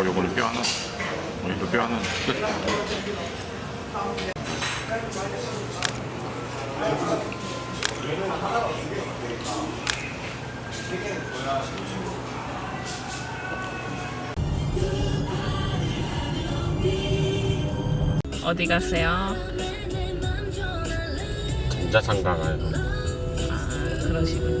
어, 요거는 뼈 하나. 어, 이거 뼈 하나. 끝. 어디 가세요? 전자상가 가요. 아, 그러시군요.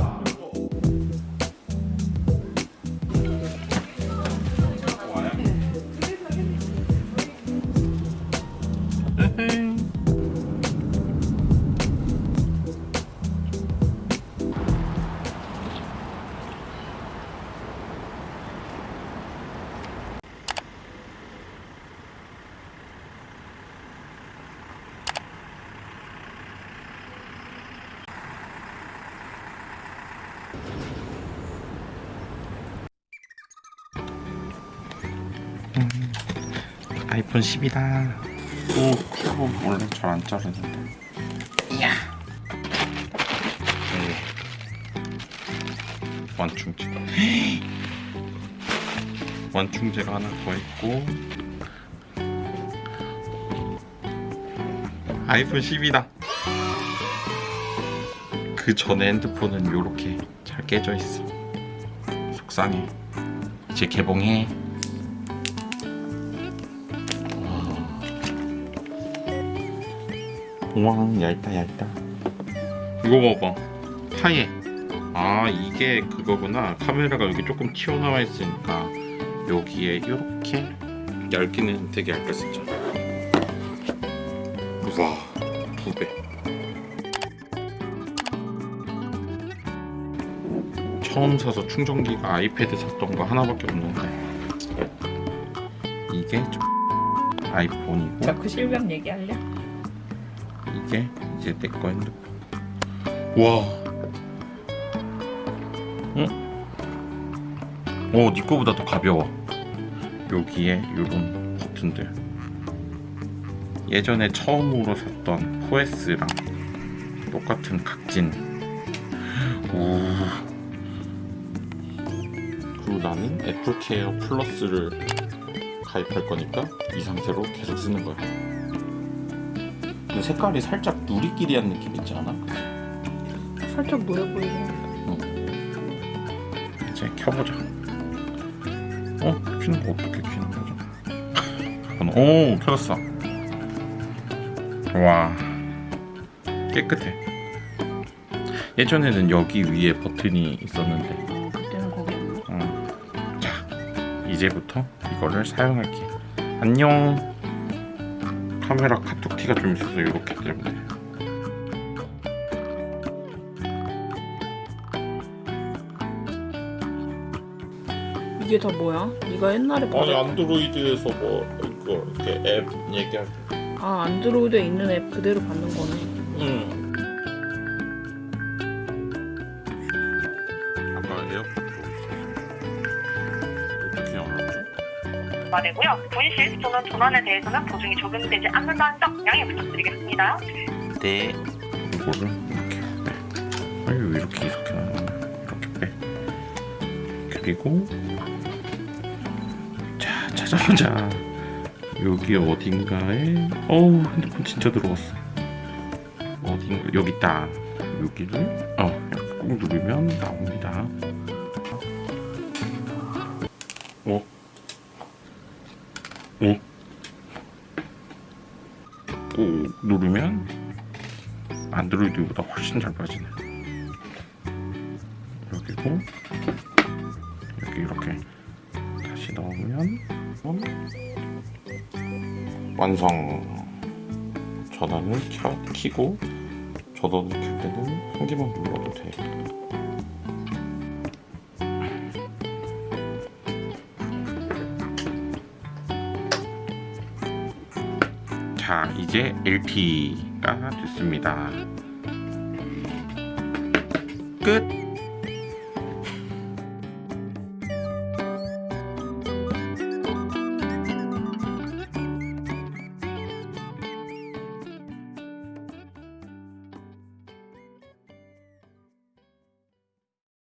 아이폰 10이다. 오, 큐브 원래 잘 안 자르는데. 이야. 네. 완충제. 완충제가 하나 더 있고. 아이폰 10이다. 그 전에 핸드폰은 이렇게 잘 깨져 있어. 속상해. 이제 개봉해. 와 얇다 얇다. 이거 봐봐. 하얘 아 이게 그거구나. 카메라가 여기 조금 튀어나와 있으니까 여기에 이렇게 얇기는 되게 얇겠었죠 우와 두배. 처음 사서 충전기가 아이패드 샀던 거 하나밖에 없는데. 이게 좀 아이폰이고. 자꾸 실명 얘기하려? 이게 이제 내거 핸드폰. 와. 응? 오, 네 거보다 더 가벼워. 여기에 이런 버튼들. 예전에 처음으로 샀던 4S랑 똑같은 각진. 오. 그리고 나는 애플케어 플러스를 가입할 거니까 이 상태로 계속 쓰는 거야. 근데 색깔이 살짝 누리끼리한 느낌 있지 않아? 살짝 노래 보이네. 이제 켜보자. 어? 켜는 거 어떻게 켜는 거죠? 오 켜졌어. 와 깨끗해. 예전에는 여기 위에 버튼이 있었는데 어, 그때는 거기 없나? 어. 자 이제부터 이거를 사용할게. 안녕. 카메라 카툭티가 좀 있어서 이렇게 때문에. 이게 다 뭐야? 네가 옛날에 아니. 안드로이드에서 뭐 이거 이렇게 앱 얘기할 때. 아 안드로이드에 있는 앱 그대로 받는 거네. 말이고요. 분실 또는 전환에 대해서는 보증이 적용되지 않는다는 점 양해 부탁드리겠습니다. 네. 이거를 이렇게 빼. 아니 왜 이렇게 이렇게? 이렇게 빼. 그리고 자 찾아보자. 여기 어딘가에 어우 핸드폰 진짜 들어갔어. 어딘가 여기 있다. 여기를 어 이렇게 꾹 누르면 나옵니다. 어 오. 꾹 누르면 안드로이드보다 훨씬 잘 빠지네. 여기고 여기 이렇게 다시 넣으면 완성. 전원을 켜, 키고 전원을 켤 때는 한 개만 눌러도 돼. 자, 이제 LT가 됐습니다. 끝.